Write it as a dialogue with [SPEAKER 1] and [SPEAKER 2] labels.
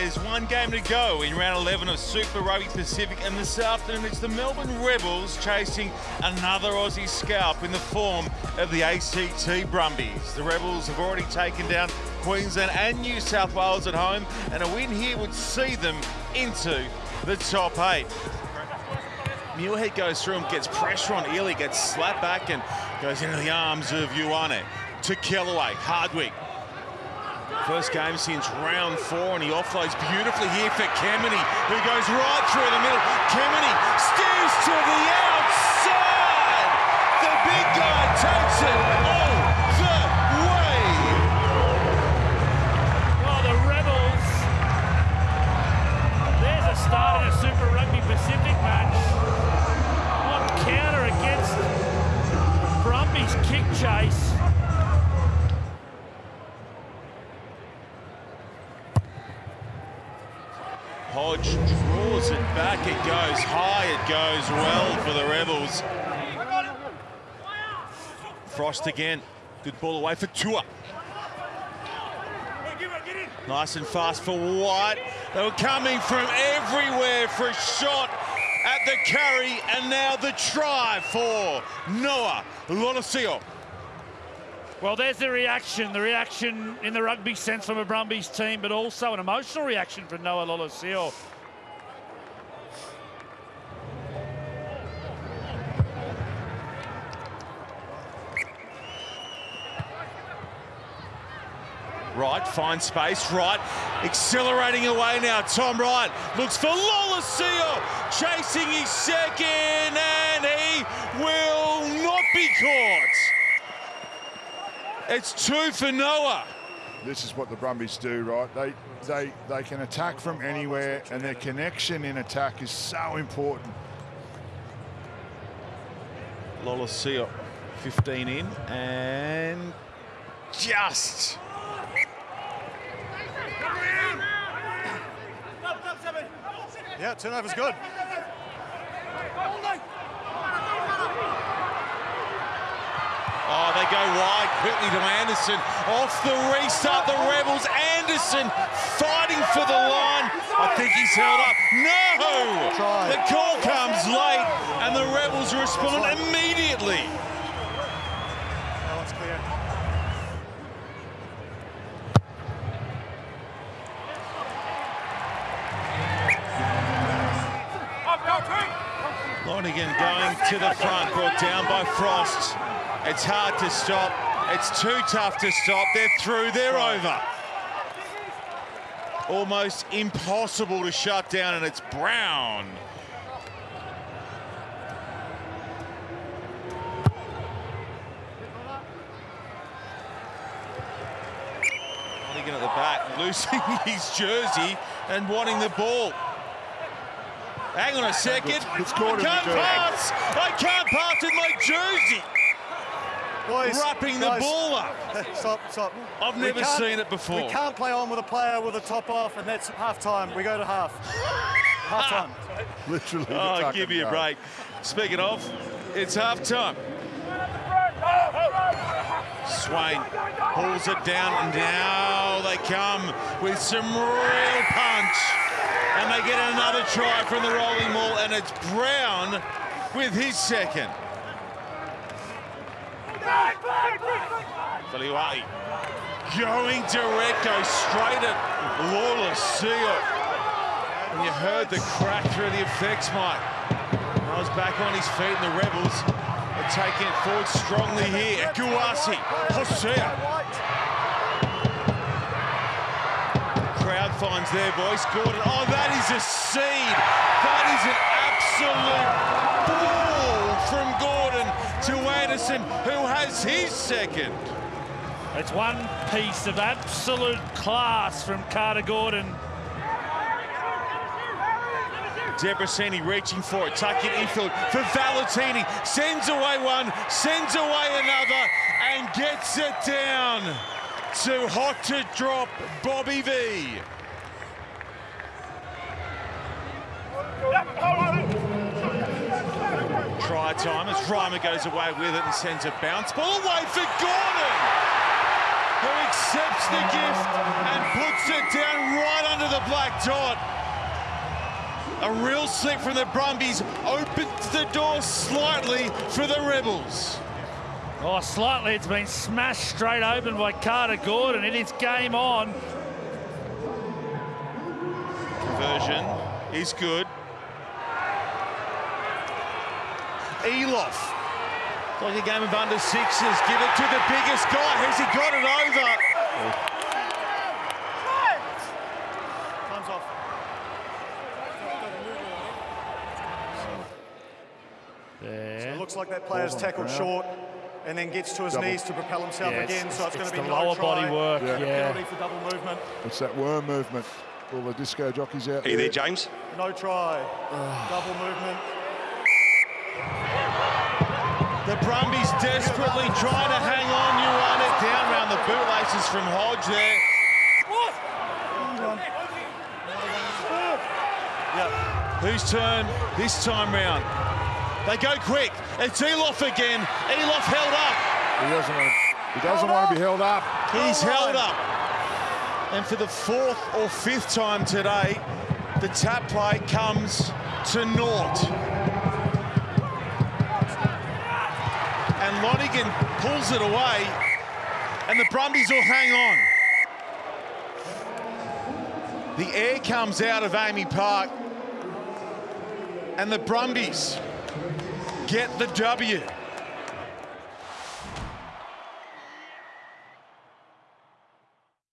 [SPEAKER 1] There's one game to go in round 11 of Super Rugby Pacific, and this afternoon it's the Melbourne Rebels chasing another Aussie scalp in the form of the ACT Brumbies. The Rebels have already taken down Queensland and New South Wales at home, and a win here would see them into the top eight. Muirhead goes through and gets pressure on Ili, gets slapped back and goes into the arms of Ioane. To Kellaway, Hardwick First game since round four, and he offloads beautifully here for Kemeny, who goes right through the middle. Kemeny Hodge draws it back, it goes high, it goes well for the Rebels. Frost again, good ball away for Tua. Nice and fast for White. They were coming from everywhere for a shot at the carry, and now the try for Noah Lolesio.
[SPEAKER 2] Well, there's the reaction, the reaction in the rugby sense from a Brumbies team, but also an emotional reaction from Noah Lolesio.
[SPEAKER 1] Right, finds space. right, accelerating away now. Tom Wright looks for Lolesio, chasing his second, and he will not be caught. It's two for Noah.
[SPEAKER 3] This is what the Brumbies do, right? They they they can attack from anywhere, and their connection in attack is so important.
[SPEAKER 1] Lola Lolesio, 15 in, and just
[SPEAKER 4] Yeah, turnover's good.
[SPEAKER 1] Oh, they go wide quickly to Anderson. Off the restart, the Rebels. Anderson fighting for the line. I think he's held up. No! The call comes late, and the Rebels respond immediately. Lonergan going to the front, brought down by Frost. It's hard to stop. It's too tough to stop. They're through. They're over. Almost impossible to shut down, and it's Brown. Lonergan at the back, losing his jersey and wanting the ball. Hang on a second.
[SPEAKER 3] It's
[SPEAKER 1] I
[SPEAKER 3] caught in the
[SPEAKER 1] can't pass. I can't pass with my jersey.
[SPEAKER 4] Boys,
[SPEAKER 1] Wrapping the ball up.
[SPEAKER 4] Stop, stop.
[SPEAKER 1] I've
[SPEAKER 4] We
[SPEAKER 1] never seen it before.
[SPEAKER 4] We can't play on with a player with a top off, and that's half time. We go to half. half time.
[SPEAKER 3] Literally.
[SPEAKER 1] Oh,
[SPEAKER 3] tuck
[SPEAKER 1] give me a break. Speaking of, it's half time. Swain pulls it down, and now they come with some real punch. And they get another try from the rolling ball, and it's Brown with his second. Faliwai going direct, goes straight at Lawless Seal. And you heard the crack through the effects, Mike. I was back on his feet, and the Rebels are taking it forward strongly here. Guasi, Hosea. Crowd finds their voice. Gordon, oh, that is a seed. That is an absolute ball from Gordon to Anderson, who has his second.
[SPEAKER 2] It's one piece of absolute class from Carter Gordon.
[SPEAKER 1] Debrasini reaching for it, tucking infield for Valetini. Sends away one, sends away another, and gets it down to hot to drop Bobby V. Try time as Reimer goes away with it and sends a bounce ball away for Gordon. who accepts the gift and puts it down right under the black dot. A real slick from the Brumbies opens the door slightly for the Rebels.
[SPEAKER 2] Oh, slightly. It's been smashed straight open by Carter Gordon. It is game on.
[SPEAKER 1] Conversion is good. Eloff. Like a game of under sixes. Give it to the biggest guy. Has he got it over?
[SPEAKER 4] Time's off.
[SPEAKER 2] There.
[SPEAKER 4] It looks like that player's
[SPEAKER 3] Balls
[SPEAKER 4] tackled
[SPEAKER 3] ground.
[SPEAKER 4] short and then gets to his
[SPEAKER 3] Double.
[SPEAKER 4] knees to propel himself
[SPEAKER 2] Yeah,
[SPEAKER 4] again. So it's, going to be
[SPEAKER 2] the
[SPEAKER 4] no
[SPEAKER 2] lower
[SPEAKER 4] try.
[SPEAKER 2] body work.
[SPEAKER 3] Yeah.
[SPEAKER 2] Yeah.
[SPEAKER 4] For double movement.
[SPEAKER 3] It's that worm movement. All the disco jockeys out
[SPEAKER 5] Are you
[SPEAKER 3] there.
[SPEAKER 5] there, James?
[SPEAKER 4] No try. double movement.
[SPEAKER 1] The Brumbies desperately trying to hang on. You want it down around the bootlaces from Hodge there.
[SPEAKER 4] Yeah.
[SPEAKER 1] Whose turn this time round? They go quick. It's Eloff again. Eloff held up.
[SPEAKER 3] He doesn't want to, he doesn't want to be held up.
[SPEAKER 1] He's
[SPEAKER 4] Hold
[SPEAKER 1] held up. And for the fourth or fifth time today, the tap play comes to naught. And Lonergan pulls it away, and the Brumbies will hang on. The air comes out of AAMI Park, and the Brumbies get the W.